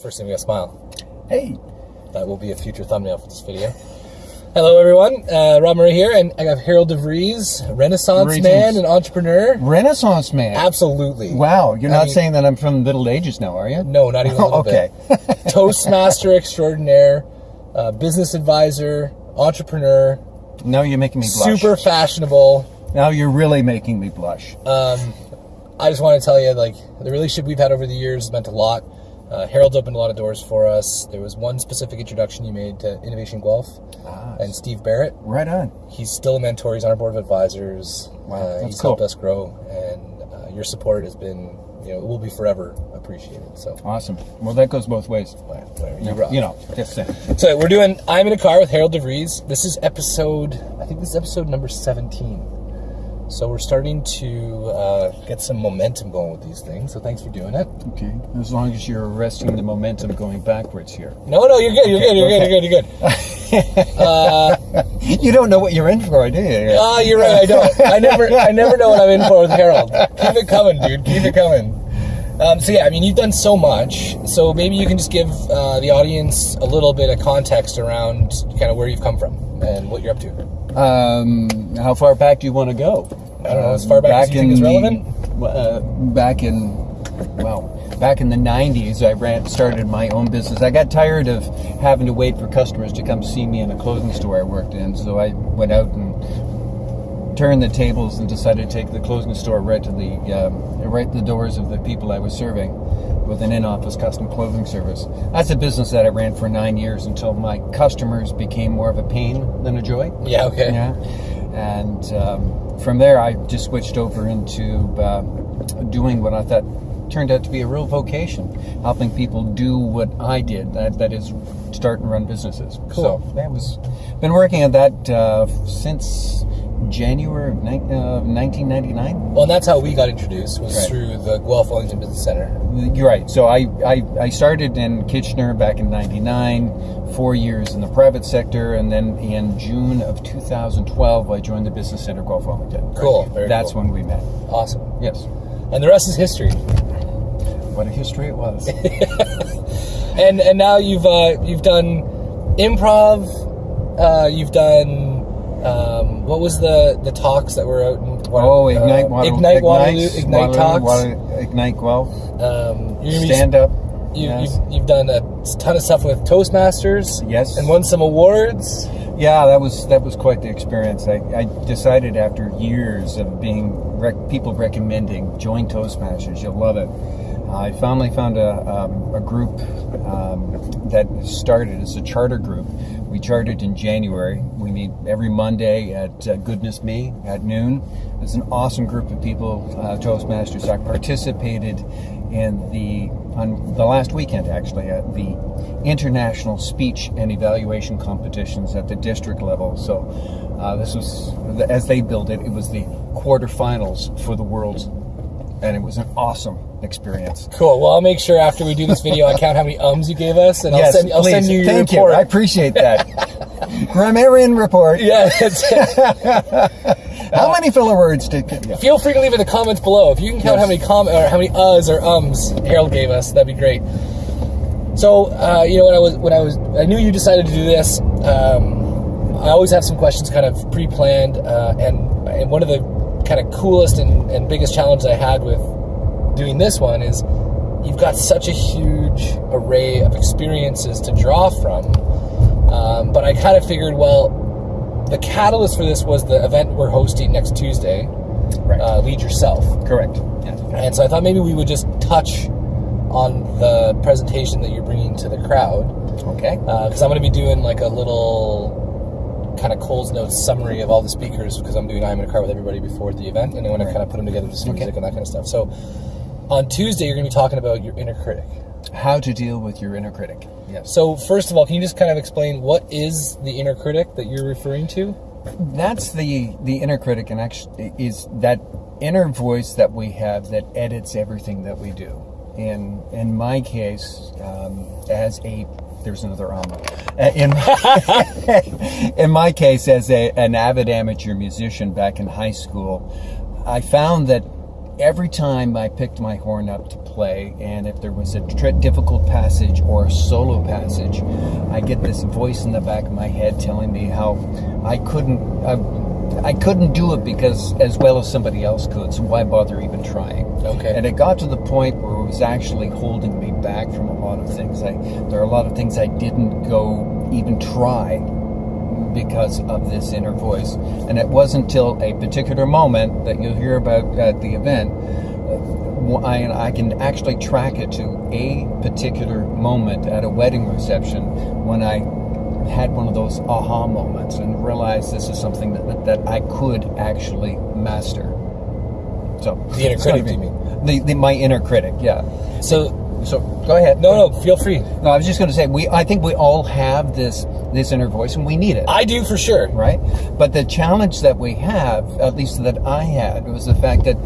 First thing we got smile. Hey. That will be a future thumbnail for this video. Hello everyone, uh, Rob Murray here, and I have Harold DeVries, Renaissance Greetings. man and entrepreneur. Renaissance man. Absolutely. Wow, you're I not mean- saying that I'm from the Middle Ages now, are you? No, not even a little okay. Toastmaster extraordinaire, uh, business advisor, entrepreneur, now you're making me blush. super fashionable. Now you're really making me blush. Um, I just want to tell you, like, the relationship we've had over the years has meant a lot. Uh, Harold's opened a lot of doors for us. There was one specific introduction you made to Innovation Guelph Ah, and Steve Barrett. right on. He's still a mentor. He's on our board of advisors. Wow, Uh, he's cool. helped us grow, and uh, your support has been, you know, it will be forever appreciated. So, Awesome. Well, that goes both ways. well, you. You know, just saying. So we're doing I'm in a car with Harold DeVries. This is episode I think this is episode number 17. So we're starting to uh, get some momentum going with these things. So thanks for doing it. Okay. As long as you're arresting the momentum going backwards here. No, no, you're good. You're good. You're good. You're good. You're good. You don't know what you're in for, do you? Ah, you're right. I don't. I never. I never know what I'm in for with Harold. Keep it coming, dude. Keep it coming. Um, so yeah, I mean, you've done so much. So maybe you can just give uh, the audience a little bit of context around kind of where you've come from and what you're up to. Um, how far back do you want to go? I don't know, as far back as you think is the- relevant? uh, back in, well, back in the 90s, I ran, started my own business. I got tired of having to wait for customers to come see me in a clothing store I worked in, so I went out and turned the tables and decided to take the clothing store right to the, um, right to the doors of the people I was serving with an in-office custom clothing service. That's a business that I ran for nine years until my customers became more of a pain than a joy. Yeah. Okay. Yeah. And um, from there, I just switched over into uh, doing what I thought turned out to be a real vocation, helping people do what I did. That that is start and run businesses. Cool. So that was been working at that uh, since January of ni- uh, 1999. Well, and that's how we got introduced was Right. through the Guelph Wellington Business Center. You're right. So I, I, I started in Kitchener back in 99, four years in the private sector, and then in June of 2012, I joined the Business Center Guelph Wellington. Cool, That's cool. when we met. Awesome. Yes. And the rest is history. What a history it was. And and now you've uh, you've done improv. Uh, you've done um, what was the the talks that were out in Water- oh, Ignite uh, Waterloo. Ignite Waterloo, Ignites Ignite talks. Water- Ignite Guelph. Um, you're gonna be- Stand up. You, yes. you've, you've done a ton of stuff with Toastmasters. Yes. And won some awards. Yeah, that was that was quite the experience. I, I decided after years of being rec- people recommending join Toastmasters, you'll love it. I finally found a, um, a group um, that started as a charter group. We charted in January. We meet every Monday at uh, Goodness Me at noon. It's an awesome group of people, uh, Toastmasters. I participated in the on the last weekend actually at the international speech and evaluation competitions at the district level. So uh, this was as they built it. It was the quarterfinals for the world's, and it was an awesome experience. Cool. Well, I'll make sure after we do this video, I count how many ums you gave us, and I'll send I'll send you your Thank report. you. I appreciate that. Grammarian report. yeah. How many filler words did? Yeah. Feel free to leave in the comments below if you can count Yes. how many com or how many uhs or ums Harold gave us. That'd be great. So uh, you know when I was when I was I knew you decided to do this. Um, I always have some questions kind of pre-planned, uh, and and one of the kind of coolest and, and biggest challenge I had with doing this one is you've got such a huge array of experiences to draw from. Um, but I kind of figured, well, the catalyst for this was the event we're hosting next Tuesday Right. uh, lead yourself. Correct. Yes. And so I thought maybe we would just touch on the presentation that you're bringing to the crowd Okay. because I'm going to be doing like a little kind of Cole's Notes summary of all the speakers because I'm doing I'm in a car with everybody before the event and I want Right. kind of put them together with some Okay. music and that kind of stuff. So on Tuesday you're going to be talking about your inner critic. How to deal with your inner critic. Yes. So first of all, can you just kind of explain what is the inner critic that you're referring to? That's the the inner critic, and actually is that inner voice that we have that edits everything that we do. In in my case, um, as a there's another um. In in my case, as a, an avid amateur musician back in high school, I found that every time I picked my horn up to play, and if there was a difficult passage or a solo passage, I get this voice in the back of my head telling me how I couldn't. I couldn't do it because as well as somebody else could, so why bother even trying? Okay. And it got to the point where it was actually holding me back from a lot of things. I, there are a lot of things I didn't go even try because of this inner voice. And it wasn't until a particular moment that you'll hear about at the event. uh, I, I can actually track it to a particular moment at a wedding reception when I had one of those aha moments and realized this is something that, that I could actually master. So The inner critic, be- you mean? The, the my inner critic, yeah. So So go ahead. no, no, feel free. No, I was just going to say we. I think we all have this this inner voice, and we need it, I do for sure. right? But the challenge that we have, at least that I had, was the fact that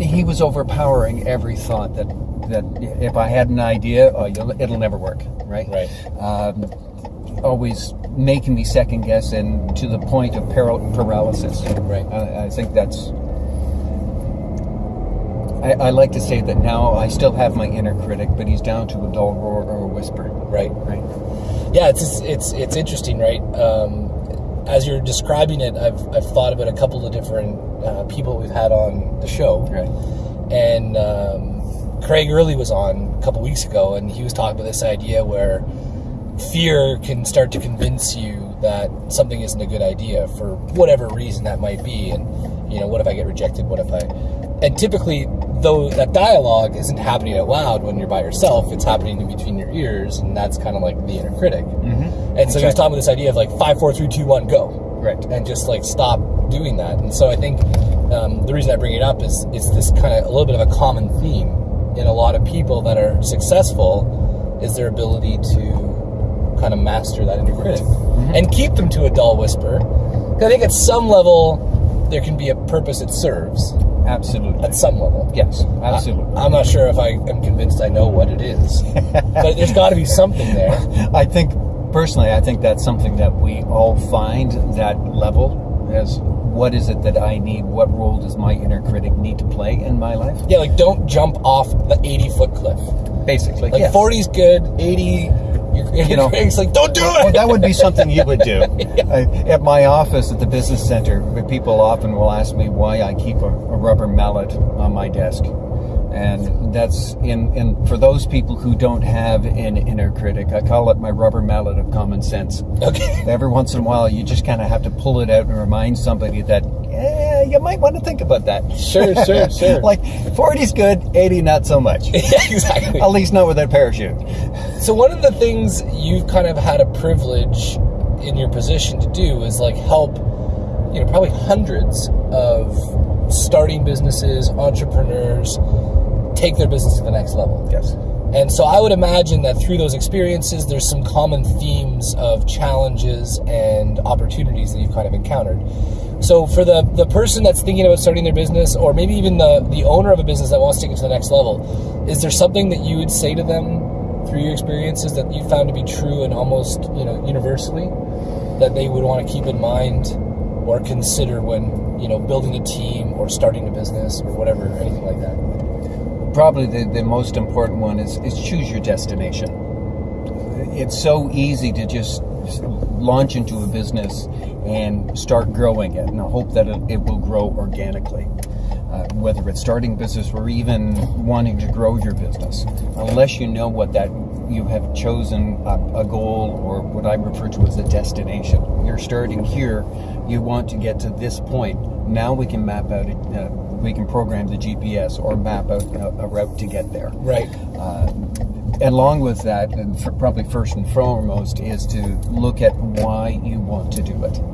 he was overpowering every thought that that if I had an idea, oh, it'll never work, right? Right. Um, always making me second guess and to the point of paral- paralysis. Right. I, I think that's. I, I like to say that now I still have my inner critic, but he's down to a dull roar or a whisper. Right. Right. Yeah, it's it's it's interesting, right? Um, as you're describing it, I've I've thought about a couple of different uh, people we've had on the show, Right. and um, Craig Early was on a couple weeks ago, and he was talking about this idea where fear can start to convince you that something isn't a good idea for whatever reason that might be, and you know, what if I get rejected? What if I? And typically, though that dialogue isn't happening out loud when you're by yourself, it's happening in between your ears, and that's kind of like the inner critic. Mm-hmm. And so he was talking about this idea of like five, four, three, two, one, go Right. and just like stop doing that. And so I think um, the reason I bring it up is is this kind of a little bit of a common theme in a lot of people that are successful is their ability to kind of master that inner critic mm-hmm. and keep them to a dull whisper. 'Cause I think at some level there can be a purpose it serves Absolutely. at some level. yes. Absolutely. I, am not sure if I am convinced I know what it is, but there's got to be something there. I think personally, I think that's something that we all find that level as what is it that I need? What role does my inner critic need to play in my life? Yeah, like don't jump off the 80 foot cliff. Basically, Like yes. 40's good, 80, you're, you know- Craig's like, don't do it. Well, that would be something you would do. I, at my office at the business center, people often will ask me why I keep a, a rubber mallet on my desk. And that's in, in for those people who don't have an inner critic, I call it my rubber mallet of common sense. okay. Every once in a while, you just kind of have to pull it out and remind somebody that, yeah, you might want to think about that. Sure, sure, sure. like 40's good, 80 not so much. exactly. At least not with that parachute. So one of the things you've kind of had a privilege in your position to do is like help, you know, probably hundreds of starting businesses, entrepreneurs take their business to the next level. Yes. And so I would imagine that through those experiences, there's some common themes of challenges and opportunities that you've kind of encountered. So for the, the person that's thinking about starting their business, or maybe even the, the owner of a business that wants to take it to the next level, is there something that you would say to them through your experiences that you found to be true and almost you know universally that they would want to keep in mind or consider when you know building a team or starting a business or whatever anything like that? Probably the, the most important one is, is choose your destination. It's so easy to just launch into a business and start growing it and I hope that it, it will grow organically. Uh, whether it's starting business or even wanting to grow your business, unless you know what that you have chosen a, a goal or what I refer to as a destination. You're starting here, you want to get to this point. Now we can map out, uh, we can program the GPS or map out a, a route to get there. Right. Uh, along with that, and for probably first and foremost, is to look at why you want to do it.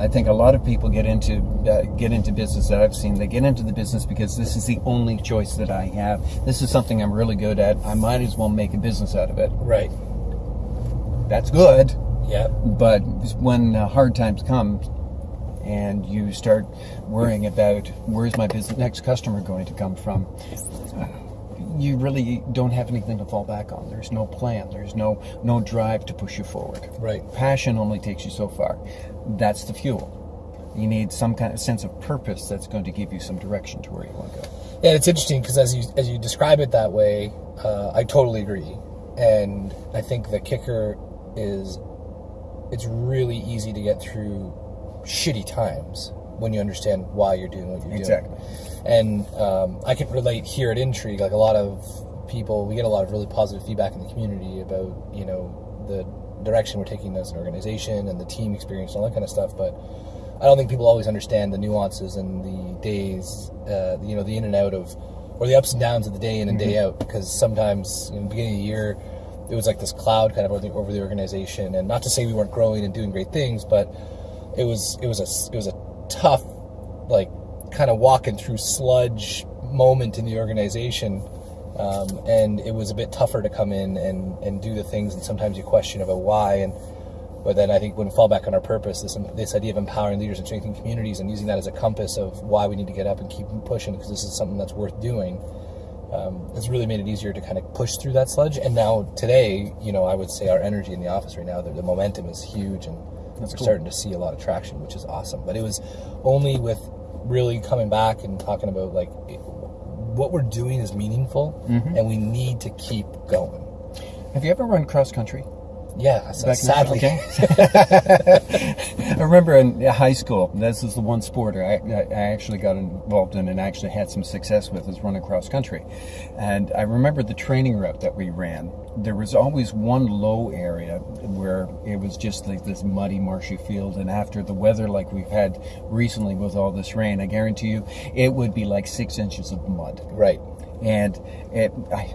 I think a lot of people get into uh, get into business that I've seen. They get into the business because this is the only choice that I have. This is something I'm really good at. I might as well make a business out of it. Right. That's good, Yeah. but when uh, hard times come, and you start worrying about where's my business next customer going to come from, uh, you really don't have anything to fall back on. There's no plan. There's no no drive to push you forward. Right. Passion only takes you so far. That's the fuel. You need some kind of sense of purpose that's going to give you some direction to where you want to go. Yeah, it's interesting because as you as you describe it that way, uh, I totally agree, and I think the kicker is it's really easy to get through shitty times when you understand why you're doing what you're Exactly. doing. And um, I can relate here at Intrigue, like a lot of people, we get a lot of really positive feedback in the community about you know the direction we're taking as an organization and the team experience and all that kind of stuff, but. I don't think people always understand the nuances and the days, uh, you know, the in and out of, or the ups and downs of the day in and day out. Because sometimes in the beginning of the year, it was like this cloud kind of over the, over the organization. And not to say we weren't growing and doing great things, but it was it was a it was a tough, like, kind of walking through sludge moment in the organization. Um, and it was a bit tougher to come in and, and do the things, and sometimes you question about why. And but then I think when we fall back on our purpose, this this idea of empowering leaders and strengthening communities and using that as a compass of why we need to get up and keep pushing because this is something that's worth doing, um, has really made it easier to kind of push through that sludge. And now today, you know, I would say our energy in the office right now, the, the momentum is huge, and That's we're cool. starting to see a lot of traction, which is awesome. But it was only with really coming back and talking about like what we're doing is meaningful, Mm-hmm. and we need to keep going. Have you ever run cross country? Yeah, sadly. okay. I remember in high school, this is the one sport I, I I actually got involved in and actually had some success with is running cross country. And I remember the training route that we ran. There was always one low area where it was just like this muddy, marshy field. And after the weather like we've had recently with all this rain, I guarantee you it would be like six inches of mud right. and it, I,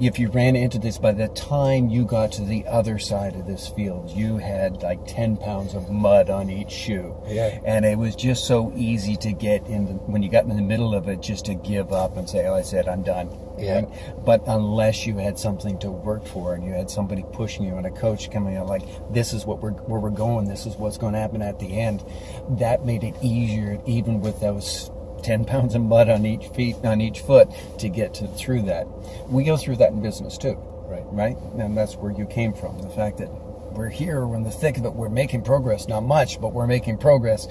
if you ran into this by the time you got to the other side of this field you had like 10 pounds of mud on each shoe Yeah. and it was just so easy to get in the, when you got in the middle of it just to give up and say oh i said i'm done Yeah. Right? but unless you had something to work for and you had somebody pushing you and a coach coming out like this is what we're where we're going this is what's going to happen at the end that made it easier even with those 10 pounds of mud on each feet on each foot to get to through that we go through that in business too Right. right and that's where you came from the fact that we're here we're in the thick of it we're making progress not much but we're making progress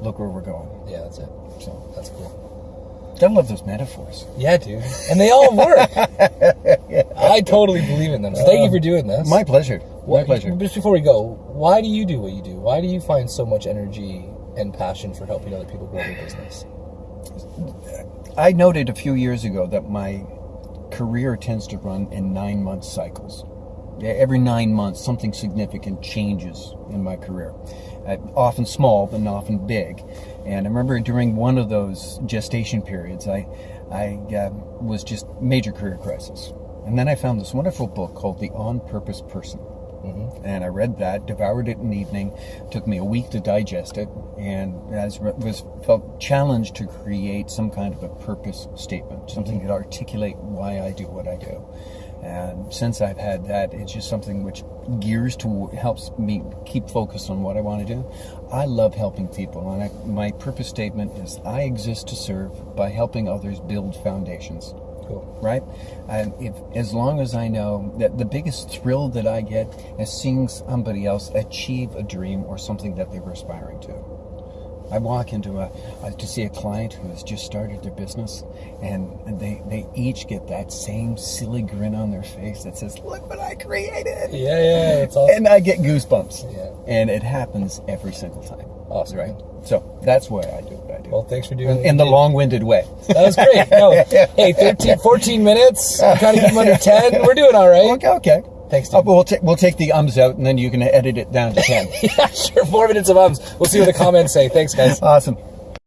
look where we're going Yeah, that's it. so That's cool. i love those metaphors Yeah, dude. And they all work. I totally believe in them. So thank you for doing this. my pleasure my pleasure Just before we go, why do you do what you do? Why do you find so much energy and passion for helping other people grow their business? I noted a few years ago that my career tends to run in nine month cycles. Every nine months, something significant changes in my career. Uh, often small, but often big. And I remember during one of those gestation periods, I, I uh, was just major career crisis. And then I found this wonderful book called The On Purpose Person. Mm-hmm. And I read that, devoured it in the evening. Took me a week to digest it, and as was felt challenged to create some kind of a purpose statement, something mm-hmm. that articulate why I do what I do. And since I've had that, it's just something which gears to helps me keep focused on what I want to do. I love helping people, and I, my purpose statement is: I exist to serve by helping others build foundations Cool. right? And if as long as I know that the biggest thrill that I get is seeing somebody else achieve a dream or something that they were aspiring to. I walk into a, uh, to see a client who has just started their business, and they they each get that same silly grin on their face that says, "Look what I created," Yeah, yeah, it's awesome. and I get goosebumps. Yeah. And it happens every single time. Awesome. right? So that's why I do what I do. Well, thanks for doing in, in the long-winded way. That was great. No, hey, 13, 14 minutes. I'm trying to keep them under 10. We're doing all right. Okay, okay. Thanks, Uh, dude. we'll, ta- we'll take the ums out, and then you can edit it down to 10. Yeah, sure. Four minutes of ums. We'll see what the comments say. Thanks, guys. awesome.